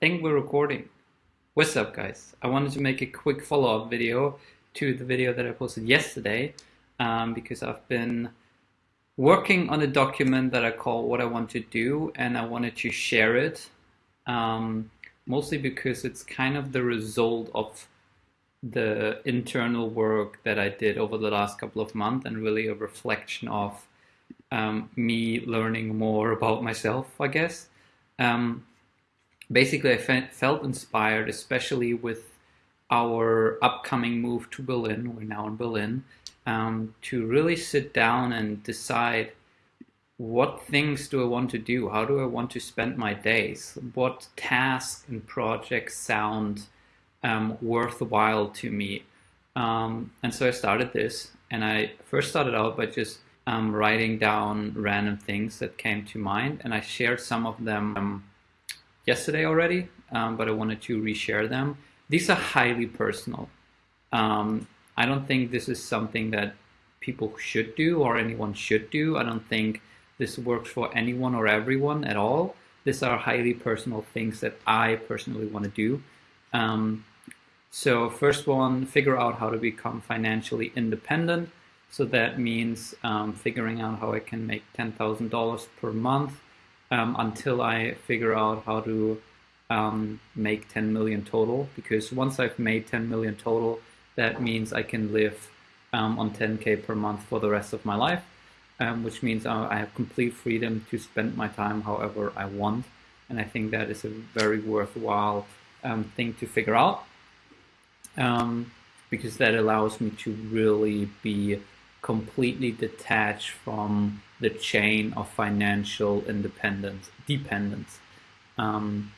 think we're recording. What's up guys? I wanted to make a quick follow-up video to the video that I posted yesterday um, because I've been working on a document that I call what I want to do and I wanted to share it um, mostly because it's kind of the result of the internal work that I did over the last couple of months and really a reflection of um, me learning more about myself, I guess. Um, basically, I felt inspired, especially with our upcoming move to Berlin. We're now in Berlin. Um, to really sit down and decide what things do I want to do? How do I want to spend my days? What tasks and projects sound um, worthwhile to me? Um, and so I started this, and I first started out by just um, writing down random things that came to mind, and I shared some of them um, yesterday already, um, but I wanted to reshare them. These are highly personal. Um, I don't think this is something that people should do or anyone should do. I don't think this works for anyone or everyone at all. These are highly personal things that I personally want to do. Um, so first one, figure out how to become financially independent. So that means um, figuring out how I can make $10,000 per month um, until I figure out how to um, make 10 million total. Because once I've made 10 million total, that means I can live um, on 10K per month for the rest of my life, um, which means I have complete freedom to spend my time however I want. And I think that is a very worthwhile um, thing to figure out because that allows me to really be completely detached from the chain of financial independence, dependence. Um,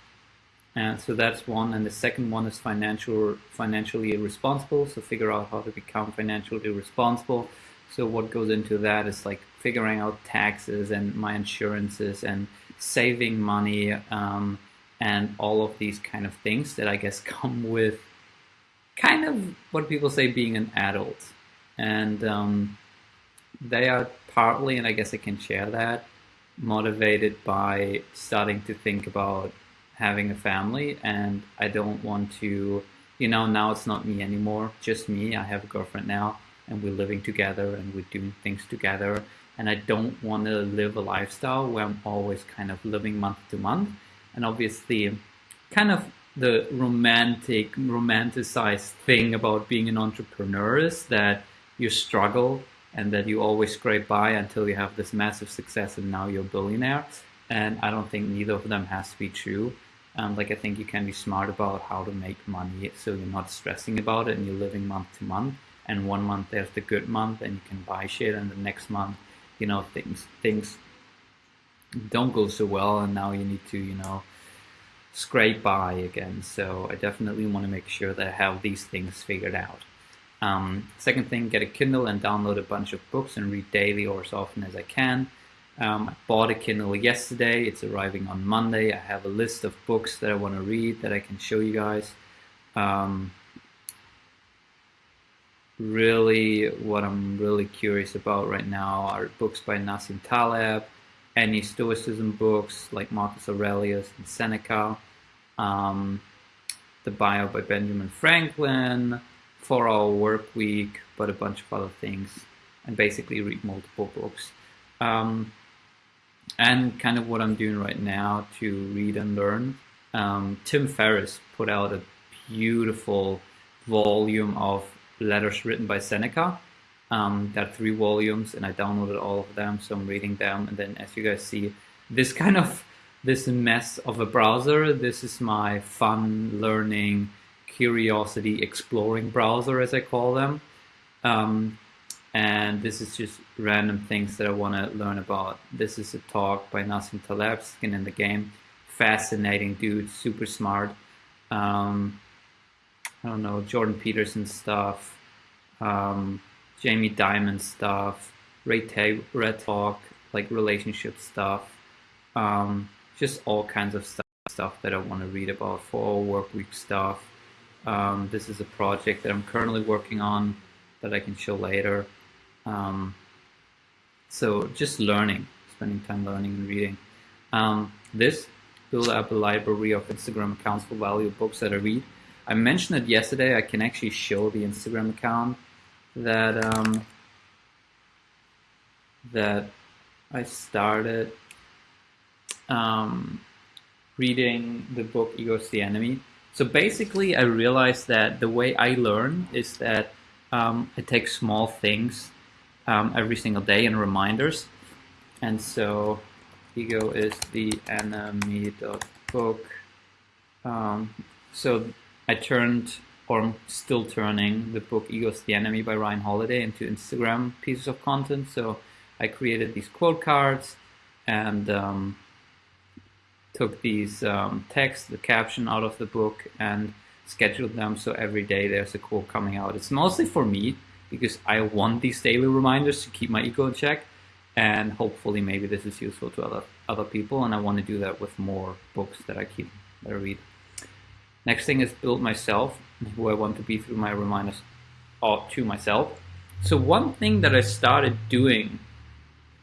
and so that's one. And the second one is financial, financially responsible. So figure out how to become financially responsible. So what goes into that is like figuring out taxes and my insurances and saving money um, and all of these kind of things that I guess come with kind of what people say being an adult and um, they are partly, and I guess I can share that, motivated by starting to think about having a family, and I don't want to, you know, now it's not me anymore, just me. I have a girlfriend now, and we're living together, and we're doing things together, and I don't want to live a lifestyle where I'm always kind of living month to month, and obviously, kind of the romantic, romanticized thing about being an entrepreneur is that you struggle and that you always scrape by until you have this massive success and now you're a billionaire. And I don't think neither of them has to be true. Um, like I think you can be smart about how to make money so you're not stressing about it and you're living month to month. And one month there's the good month and you can buy shit, and the next month, you know, things things don't go so well, and now you need to, you know, scrape by again. So I definitely want to make sure that I have these things figured out. Um, second thing, get a Kindle and download a bunch of books and read daily or as often as I can. Um, I bought a Kindle yesterday. It's arriving on Monday. I have a list of books that I want to read that I can show you guys. Um, really, what I'm really curious about right now are books by Nassim Taleb, any Stoicism books like Marcus Aurelius and Seneca, um, the bio by Benjamin Franklin, four hour work week, but a bunch of other things, and basically read multiple books. Um, and kind of what I'm doing right now to read and learn. Um, Tim Ferriss put out a beautiful volume of letters written by Seneca. Um, there are three volumes, and I downloaded all of them, so I'm reading them. And then, as you guys see, this kind of this mess of a browser. This is my fun learning curiosity exploring browser, as I call them. Um, and this is just random things that I want to learn about. This is a talk by Nassim Taleb, Skin in the Game. Fascinating dude, super smart. Um, I don't know, Jordan Peterson stuff, um, Jamie Dimon stuff, Ray, Ta- Red Talk, like relationship stuff, um, just all kinds of stuff, stuff that I want to read about for work week stuff. Um, this is a project that I'm currently working on that I can show later. Um, so just learning, spending time learning and reading. Um, this build up a library of Instagram accounts for valuable books that I read. I mentioned it yesterday. I can actually show the Instagram account that um, that I started um, reading the book Ego's the Enemy. So basically, I realized that the way I learn is that um, I take small things um, every single day and reminders. And so, Ego is the enemy book. Um, so I turned, or I'm still turning, the book Ego's the Enemy by Ryan Holiday into Instagram pieces of content. So I created these quote cards and um, took these um, the caption out of the book and scheduled them so every day there's a quote coming out. It's mostly for me because I want these daily reminders to keep my ego in check and hopefully maybe this is useful to other other people and I want to do that with more books that I keep that I read. Next thing is build myself, who I want to be through my reminders or to myself. So one thing that I started doing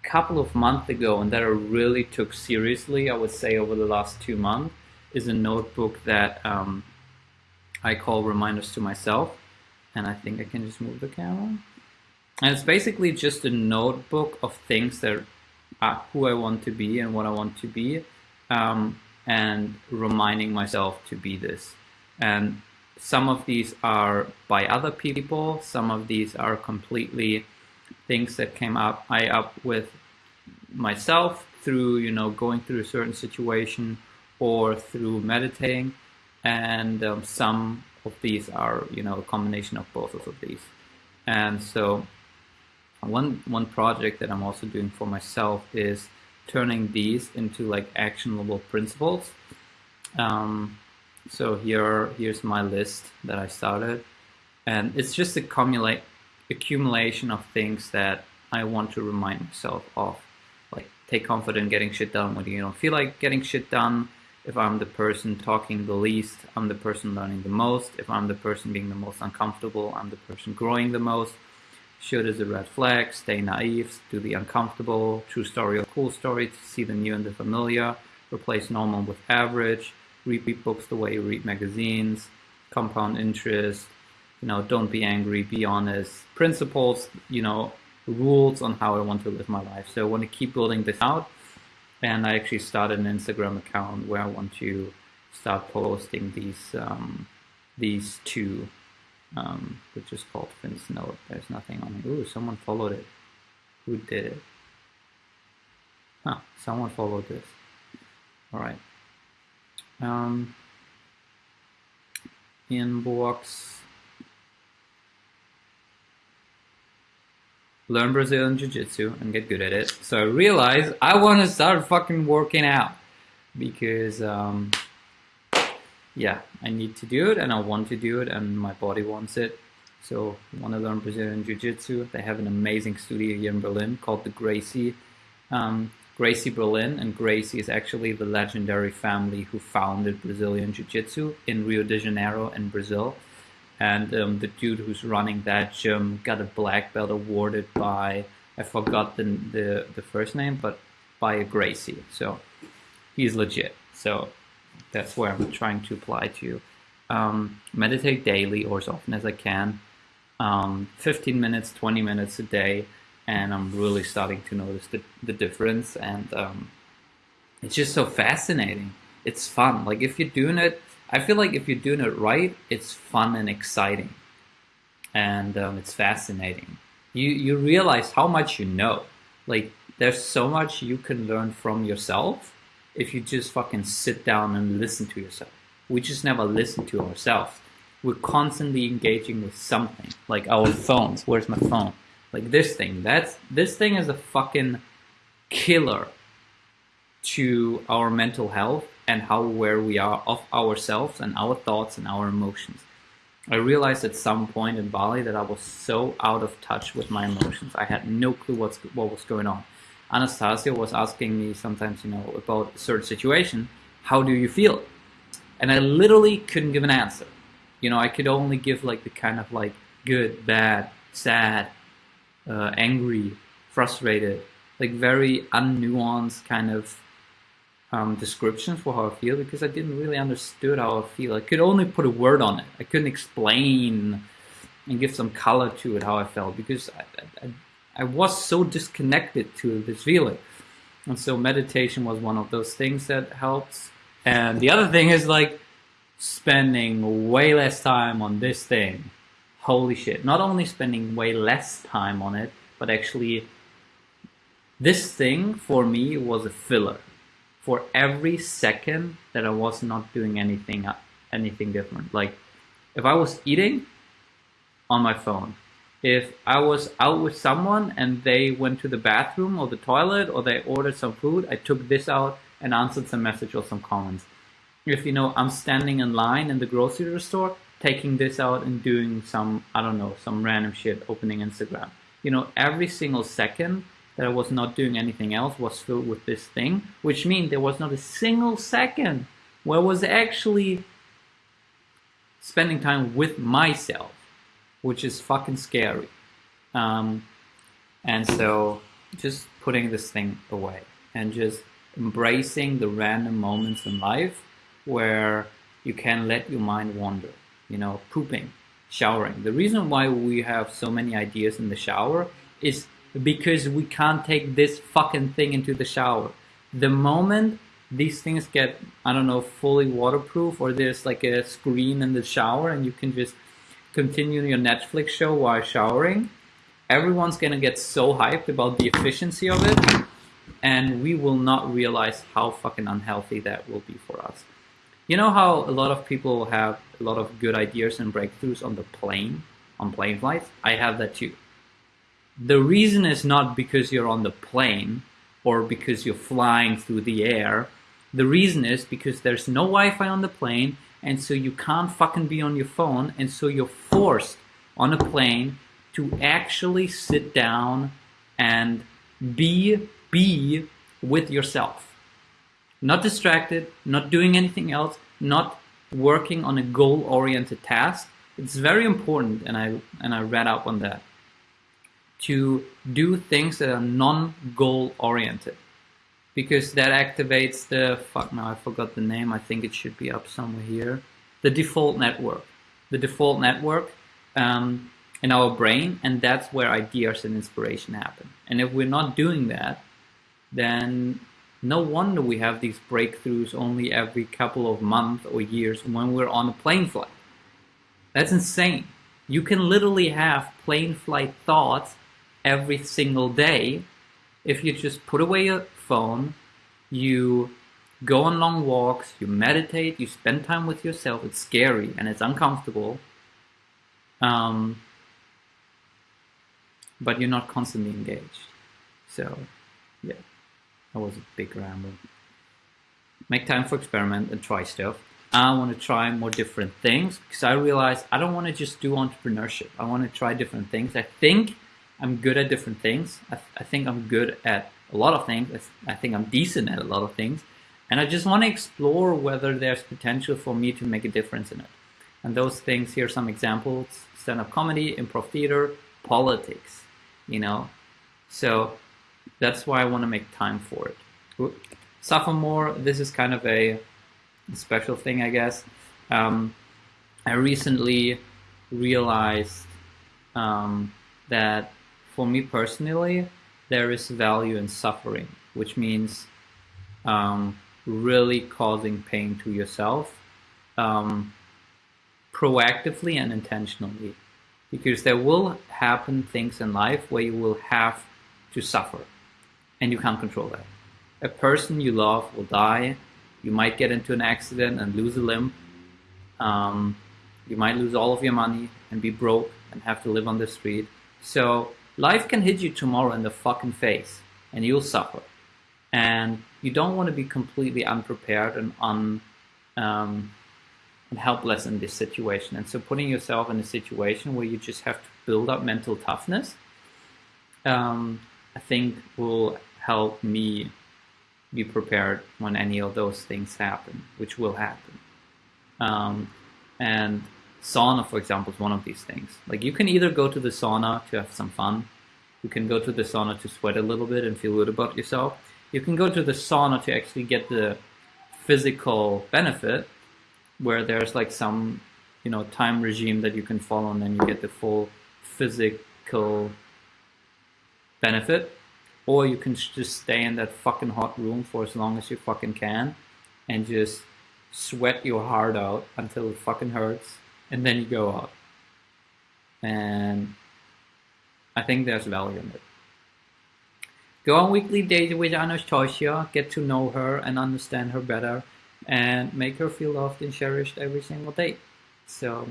couple of months ago and that I really took seriously, I would say over the last two months, is a notebook that um, I call Reminders to Myself. And I think I can just move the camera. And it's basically just a notebook of things that are who I want to be and what I want to be. Um, and reminding myself to be this. And some of these are by other people, some of these are completely things that came up I up with myself through you know going through a certain situation or through meditating. And um, some of these are you know a combination of both of these. And so one one project that I'm also doing for myself is turning these into like actionable principles. Um, so here here's my list that I started. And it's just a accumulate accumulation of things that I want to remind myself of. Like, take comfort in getting shit done when you don't feel like getting shit done. If I'm the person talking the least, I'm the person learning the most. If I'm the person being the most uncomfortable, I'm the person growing the most. Should is a red flag, stay naive, do the uncomfortable, true story or cool story, to see the new and the familiar, replace normal with average, read books the way you read magazines, compound interest, you know, don't be angry, be honest, principles, you know, rules on how I want to live my life. So I want to keep building this out. And I actually started an Instagram account where I want to start posting these um, these two, um, which is called Finn's Note. There's nothing on it. Ooh, someone followed it. Who did it? Huh, someone followed this. All right. Um, inbox. Learn Brazilian Jiu-Jitsu and get good at it. So I realized I want to start fucking working out because, um, yeah, I need to do it and I want to do it and my body wants it. So I want to learn Brazilian Jiu-Jitsu. They have an amazing studio here in Berlin called the Gracie, um, Gracie Berlin. And Gracie is actually the legendary family who founded Brazilian Jiu-Jitsu in Rio de Janeiro in Brazil and um, the dude who's running that gym got a black belt awarded by I forgot the the, the first name, but by a Gracie. So he's legit. So that's where I'm trying to apply to. Um, meditate daily or as often as I can. Um, 15 minutes, 20 minutes a day, and I'm really starting to notice the, the difference. And um, it's just so fascinating. It's fun. Like if you're doing it I feel like if you're doing it right, it's fun and exciting, and um, it's fascinating. You you realize how much you know. Like there's so much you can learn from yourself if you just fucking sit down and listen to yourself. We just never listen to ourselves. We're constantly engaging with something, like our phones. Where's my phone? Like this thing. That's this thing is a fucking killer to our mental health and how aware we are of ourselves and our thoughts and our emotions. I realized at some point in Bali that I was so out of touch with my emotions. I had no clue what's, what was going on. Anastasia was asking me sometimes, you know, about a certain situation, how do you feel? And I literally couldn't give an answer. You know, I could only give like the kind of like good, bad, sad, uh, angry, frustrated, like very unnuanced kind of um, descriptions for how I feel because I didn't really understood how I feel. I could only put a word on it. I couldn't explain and give some color to it how I felt because I, I, I was so disconnected to this feeling. And so meditation was one of those things that helps. And the other thing is like spending way less time on this thing. Holy shit. Not only spending way less time on it, but actually this thing for me was a filler for every second that I was not doing anything uh, anything different. Like if I was eating on my phone, if I was out with someone and they went to the bathroom or the toilet or they ordered some food, I took this out and answered some message or some comments. If you know I'm standing in line in the grocery store, taking this out and doing some I don't know some random shit, opening Instagram. You know every single second that I was not doing anything else was filled with this thing, which means there was not a single second where I was actually spending time with myself, which is fucking scary. Um, and so just putting this thing away and just embracing the random moments in life where you can let your mind wander, you know, pooping, showering. The reason why we have so many ideas in the shower is because we can't take this fucking thing into the shower. The moment these things get, I don't know, fully waterproof or there's like a screen in the shower and you can just continue your Netflix show while showering, everyone's gonna get so hyped about the efficiency of it and we will not realize how fucking unhealthy that will be for us. You know how a lot of people have a lot of good ideas and breakthroughs on the plane, on plane flights? I have that too. The reason is not because you're on the plane or because you're flying through the air. The reason is because there's no Wi-Fi on the plane and so you can't fucking be on your phone and so you're forced on a plane to actually sit down and be be with yourself. Not distracted, not doing anything else, not working on a goal-oriented task. It's very important and I and I read up on that to do things that are non-goal oriented. Because that activates the fuck now I forgot the name I think it should be up somewhere here. The default network. The default network um, in our brain and that's where ideas and inspiration happen. And if we're not doing that then no wonder we have these breakthroughs only every couple of months or years when we're on a plane flight. That's insane. You can literally have plane flight thoughts every single day if you just put away your phone, you go on long walks, you meditate, you spend time with yourself. It's scary and it's uncomfortable. Um, but you're not constantly engaged. So, yeah, that was a big ramble. Make time for experiment and try stuff. I want to try more different things because I realize I don't want to just do entrepreneurship. I want to try different things. I think I'm good at different things. I, I think I'm good at a lot of things. I think I'm decent at a lot of things. And I just want to explore whether there's potential for me to make a difference in it. And those things, here are some examples, stand-up comedy, improv theater, politics, you know. So that's why I want to make time for it. Sophomore, this is kind of a special thing, I guess. Um, I recently realized um, that for me personally, there is value in suffering, which means um, really causing pain to yourself um, proactively and intentionally. Because there will happen things in life where you will have to suffer and you can't control that. A person you love will die. You might get into an accident and lose a limb. Um, you might lose all of your money and be broke and have to live on the street. So Life can hit you tomorrow in the fucking face and you'll suffer. And you don't want to be completely unprepared and un, um, and helpless in this situation. And so putting yourself in a situation where you just have to build up mental toughness, um, I think will help me be prepared when any of those things happen, which will happen. Um, and sauna, for example, is one of these things. Like you can either go to the sauna to have some fun, you can go to the sauna to sweat a little bit and feel good about yourself. You can go to the sauna to actually get the physical benefit, where there's like some, you know, time regime that you can follow, and then you get the full physical benefit. Or you can just stay in that fucking hot room for as long as you fucking can, and just sweat your heart out until it fucking hurts, and then you go out. And I think there's value in it. Go on weekly dates with Anastasia, get to know her and understand her better, and make her feel loved and cherished every single day. So,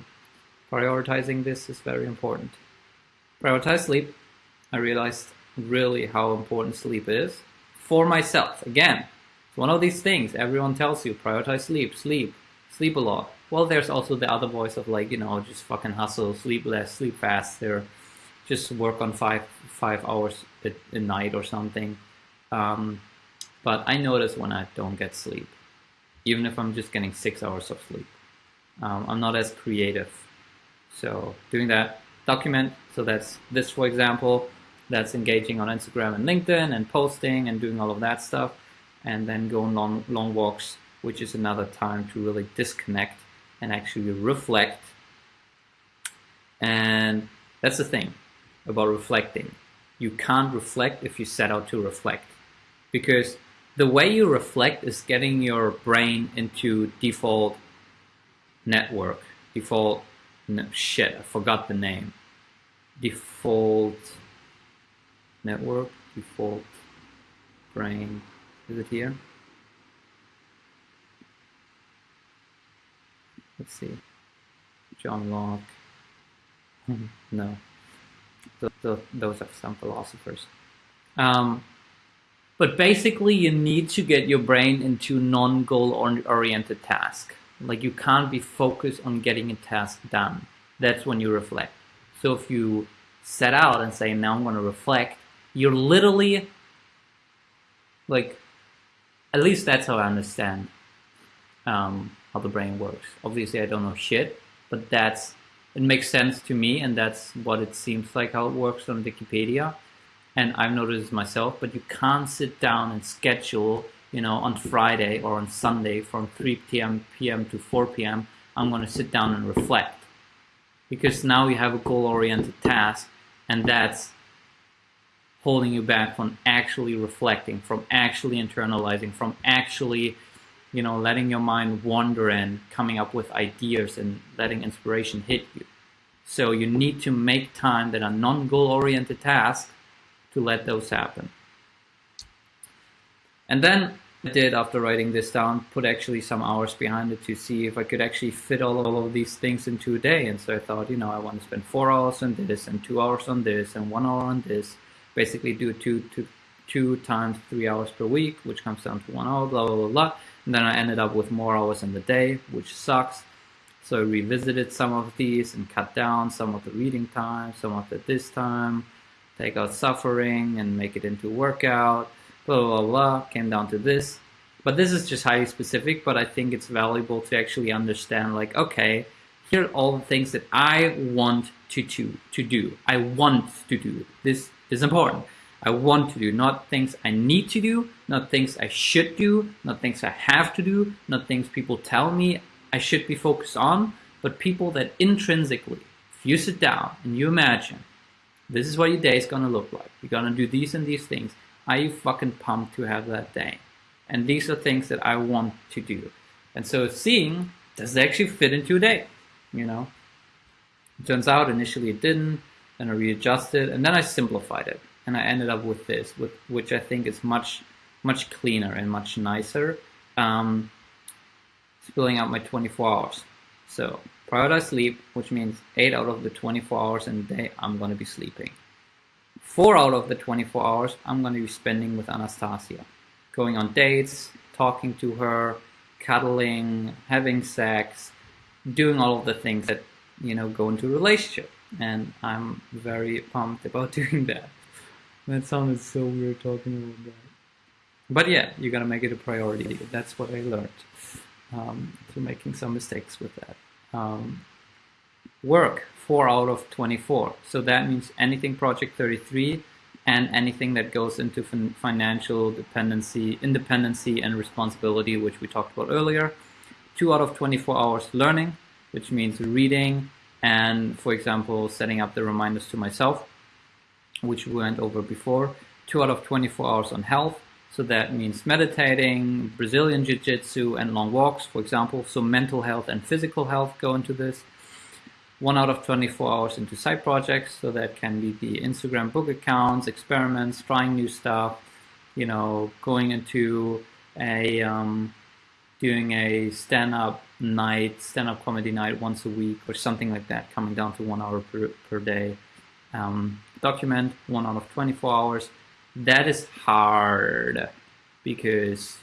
prioritizing this is very important. Prioritize sleep. I realized really how important sleep is for myself. Again, it's one of these things everyone tells you prioritize sleep, sleep, sleep a lot. Well, there's also the other voice of like, you know, just fucking hustle, sleep less, sleep faster, just work on five five hours a, a night or something. Um, but I notice when I don't get sleep, even if I'm just getting six hours of sleep, um, I'm not as creative. So doing that, document. So that's this, for example, that's engaging on Instagram and LinkedIn and posting and doing all of that stuff, and then go on long long walks, which is another time to really disconnect and actually reflect. And that's the thing about reflecting. You can't reflect if you set out to reflect. Because the way you reflect is getting your brain into default network, default, no, shit, I forgot the name. Default network, default brain, is it here? Let's see. John Locke. no the, the, those are some philosophers. Um, but basically, you need to get your brain into non-goal oriented task. Like you can't be focused on getting a task done. That's when you reflect. So if you set out and say, now I'm going to reflect, you're literally like, at least that's how I understand um, how the brain works. Obviously, I don't know shit, but that's it makes sense to me, and that's what it seems like how it works on Wikipedia. And I've noticed this myself, but you can't sit down and schedule, you know, on Friday or on Sunday from 3 p.m. p.m. to 4 p.m. I'm going to sit down and reflect because now you have a goal-oriented task, and that's holding you back from actually reflecting, from actually internalizing, from actually you know, letting your mind wander and coming up with ideas and letting inspiration hit you. So you need to make time that are non-goal oriented tasks to let those happen. And then I did, after writing this down, put actually some hours behind it to see if I could actually fit all, all of these things into a day. And so I thought, you know, I want to spend four hours on this and two hours on this and one hour on this. Basically do two, two, two times three hours per week, which comes down to one hour, blah, blah, blah, blah. And then I ended up with more hours in the day, which sucks. So I revisited some of these and cut down some of the reading time, some of the this time, take out suffering and make it into workout, blah, blah, blah, came down to this. But this is just highly specific, but I think it's valuable to actually understand like, okay, here are all the things that I want to, to, to do. I want to do. This is important. I want to do, not things I need to do, not things I should do, not things I have to do, not things people tell me I should be focused on, but people that intrinsically, if you sit down and you imagine, this is what your day is gonna look like. You're gonna do these and these things. Are you fucking pumped to have that day? And these are things that I want to do. And so seeing, does it actually fit into a day? You know? It turns out initially it didn't, then I readjusted, and then I simplified it and I ended up with this, with, which I think is much, much cleaner and much nicer. Um, spilling out my 24 hours. So prioritize sleep, which means 8 out of the 24 hours in a day I'm going to be sleeping. 4 out of the 24 hours I'm going to be spending with Anastasia. Going on dates, talking to her, cuddling, having sex, doing all of the things that, you know, go into a relationship. And I'm very pumped about doing that. That sounded so weird talking about that. But yeah, you gotta make it a priority. That's what I learned um, through making some mistakes with that. Um, work, 4 out of 24. So that means anything Project 33, and anything that goes into fin financial dependency, independency, and responsibility, which we talked about earlier. Two out of 24 hours learning, which means reading and, for example, setting up the reminders to myself, which we went over before. Two out of 24 hours on health, so that means meditating, Brazilian Jiu-Jitsu, and long walks, for example. So mental health and physical health go into this one out of 24 hours into side projects. So that can be the Instagram book accounts, experiments, trying new stuff, you know, going into a, um, doing a stand-up night, stand-up comedy night once a week or something like that, coming down to one hour per, per day. Um, document one out of 24 hours. That is hard because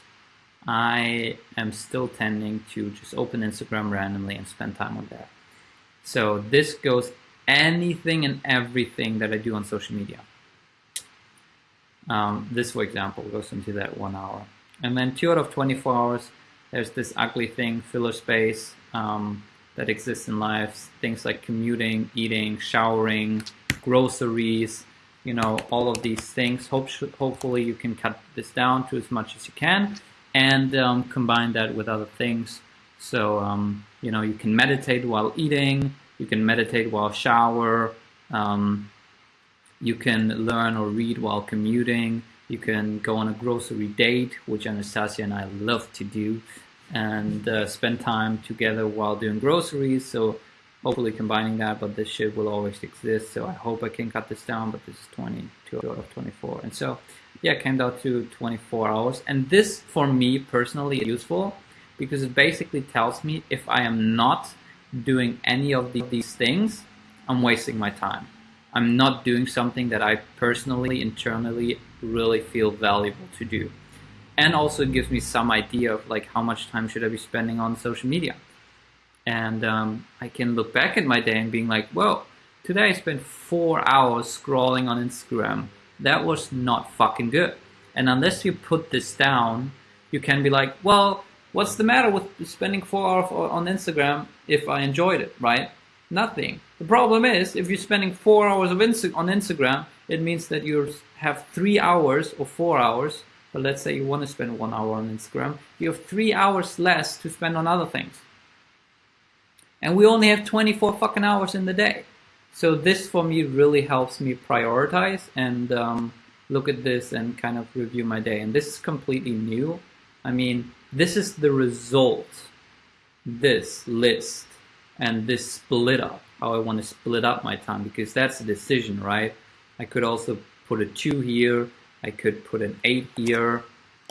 I am still tending to just open Instagram randomly and spend time on that. So this goes anything and everything that I do on social media. Um, this, for example, goes into that one hour. And then two out of 24 hours, there's this ugly thing, filler space, um, that exists in life. Things like commuting, eating, showering, groceries, you know, all of these things. Hope, hopefully you can cut this down to as much as you can and um, combine that with other things so, um, you know, you can meditate while eating, you can meditate while shower, um, you can learn or read while commuting, you can go on a grocery date, which Anastasia and I love to do, and uh, spend time together while doing groceries. So hopefully combining that, but this shit will always exist. So I hope I can cut this down, but this is 22 out of 24. And so, yeah, came down to 24 hours. And this, for me personally, is useful because it basically tells me if I am not doing any of the, these things, I'm wasting my time. I'm not doing something that I personally, internally really feel valuable to do. And also it gives me some idea of like how much time should I be spending on social media. And um, I can look back at my day and being like, well, today I spent four hours scrolling on Instagram. That was not fucking good. And unless you put this down, you can be like, well, What's the matter with spending four hours on Instagram if I enjoyed it, right? Nothing. The problem is, if you're spending four hours of Insta on Instagram, it means that you have three hours or four hours, but let's say you want to spend one hour on Instagram, you have three hours less to spend on other things. And we only have 24 fucking hours in the day. So this for me really helps me prioritize and um, look at this and kind of review my day. And this is completely new. I mean, this is the result, this list, and this split up, how I want to split up my time, because that's a decision, right? I could also put a 2 here, I could put an 8 here,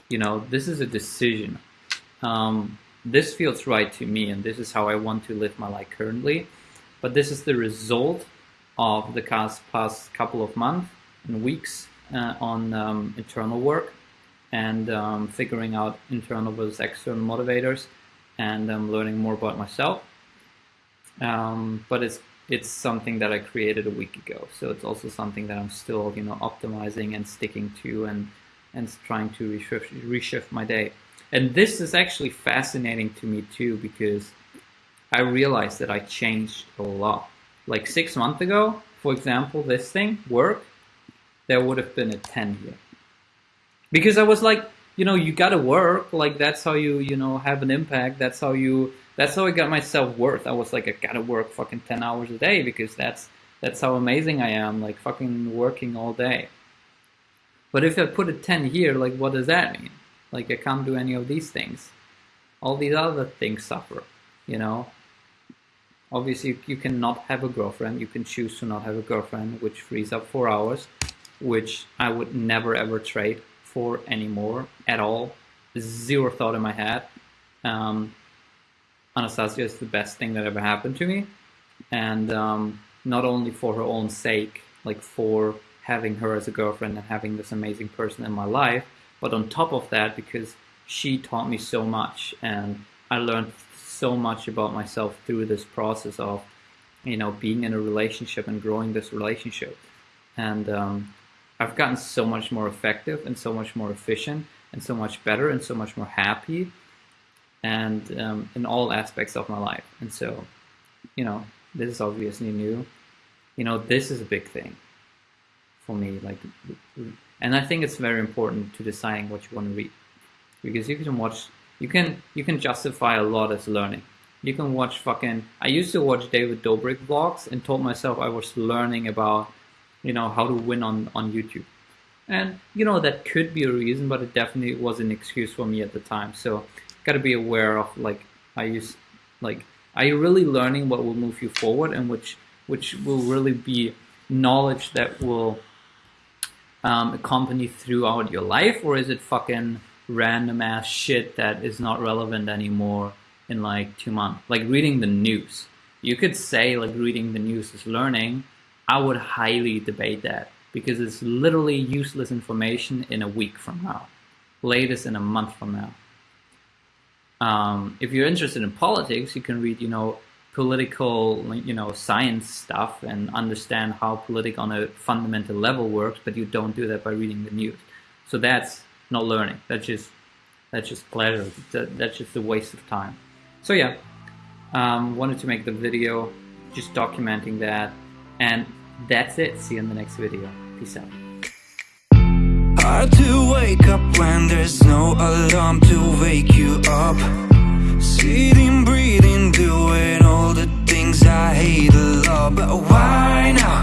you know, this is a decision. Um, this feels right to me, and this is how I want to live my life currently. But this is the result of the past, couple of months and weeks uh, on um, internal work and um, figuring out internal versus external motivators and um, learning more about myself. Um, but it's it's something that I created a week ago, so it's also something that I'm still you know optimizing and sticking to and and trying to reshift, reshift my day. And this is actually fascinating to me too because I realized that I changed a lot. Like six months ago, for example, this thing work, there would have been a 10 here because I was like, you know, you gotta work. Like that's how you, you know, have an impact. That's how you. That's how I got my self worth. I was like, I gotta work fucking ten hours a day because that's that's how amazing I am. Like fucking working all day. But if I put a ten here, like what does that mean? Like I can't do any of these things. All these other things suffer. You know. Obviously, you cannot have a girlfriend. You can choose to not have a girlfriend, which frees up four hours, which I would never ever trade for anymore at all. Zero thought in my head. Um, Anastasia is the best thing that ever happened to me. And um, not only for her own sake, like for having her as a girlfriend and having this amazing person in my life, but on top of that, because she taught me so much and I learned so much about myself through this process of, you know, being in a relationship and growing this relationship. And um, I've gotten so much more effective and so much more efficient and so much better and so much more happy and um, in all aspects of my life. And so, you know, this is obviously new. You know, this is a big thing. for me. Like, and I think it's very important to deciding what you want to read because you can watch, you can you can justify a lot as learning. You can watch fucking. I used to watch David Dobrik vlogs and told myself I was learning about, you know, how to win on on YouTube. And you know that could be a reason, but it definitely was an excuse for me at the time. So, got to be aware of like I use like are you really learning what will move you forward and which which will really be knowledge that will um, accompany throughout your life, or is it fucking random ass shit that is not relevant anymore in like two months? Like reading the news. You could say like reading the news is learning. I would highly debate that because it's literally useless information in a week from now, latest in a month from now. Um, if you're interested in politics, you can read, you know, political, you know, science stuff and understand how politics on a fundamental level works, but you don't do that by reading the news. So that's not learning. That's just that's just pleasure. That's just a waste of time. So yeah, um, wanted to make the video just documenting that, and that's it. See you in the next video. Peace out hard to wake up when there's no alarm to wake you up. Sitting, breathing, doing all the things I hate a lot. But why now?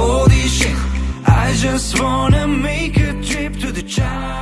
Holy shit I just wanna make a trip to the child